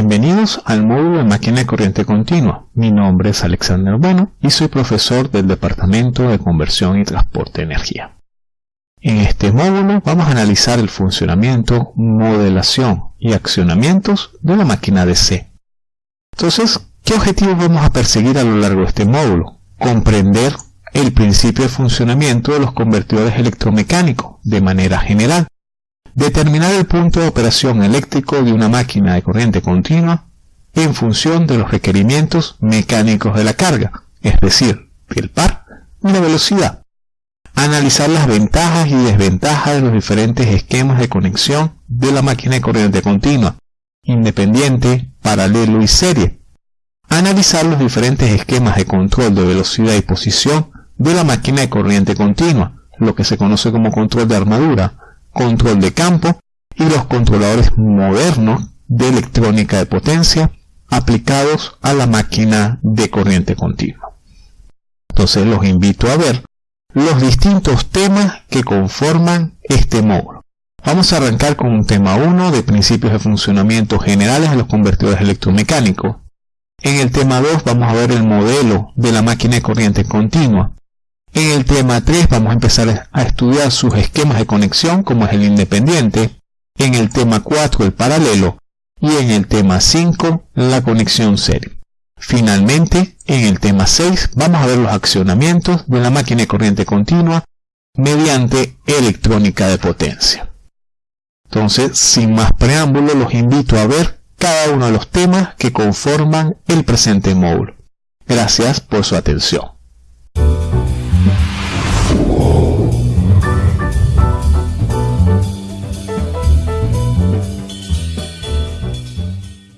Bienvenidos al módulo de máquina de corriente continua. Mi nombre es Alexander Bueno y soy profesor del Departamento de Conversión y Transporte de Energía. En este módulo vamos a analizar el funcionamiento, modelación y accionamientos de la máquina DC. Entonces, ¿qué objetivos vamos a perseguir a lo largo de este módulo? Comprender el principio de funcionamiento de los convertidores electromecánicos de manera general Determinar el punto de operación eléctrico de una máquina de corriente continua en función de los requerimientos mecánicos de la carga, es decir, del par y la velocidad. Analizar las ventajas y desventajas de los diferentes esquemas de conexión de la máquina de corriente continua, independiente, paralelo y serie. Analizar los diferentes esquemas de control de velocidad y posición de la máquina de corriente continua, lo que se conoce como control de armadura, control de campo y los controladores modernos de electrónica de potencia aplicados a la máquina de corriente continua. Entonces los invito a ver los distintos temas que conforman este módulo. Vamos a arrancar con un tema 1 de principios de funcionamiento generales de los convertidores electromecánicos. En el tema 2 vamos a ver el modelo de la máquina de corriente continua. En el tema 3 vamos a empezar a estudiar sus esquemas de conexión como es el independiente, en el tema 4 el paralelo y en el tema 5 la conexión serie. Finalmente, en el tema 6 vamos a ver los accionamientos de la máquina de corriente continua mediante electrónica de potencia. Entonces, sin más preámbulo, los invito a ver cada uno de los temas que conforman el presente módulo. Gracias por su atención.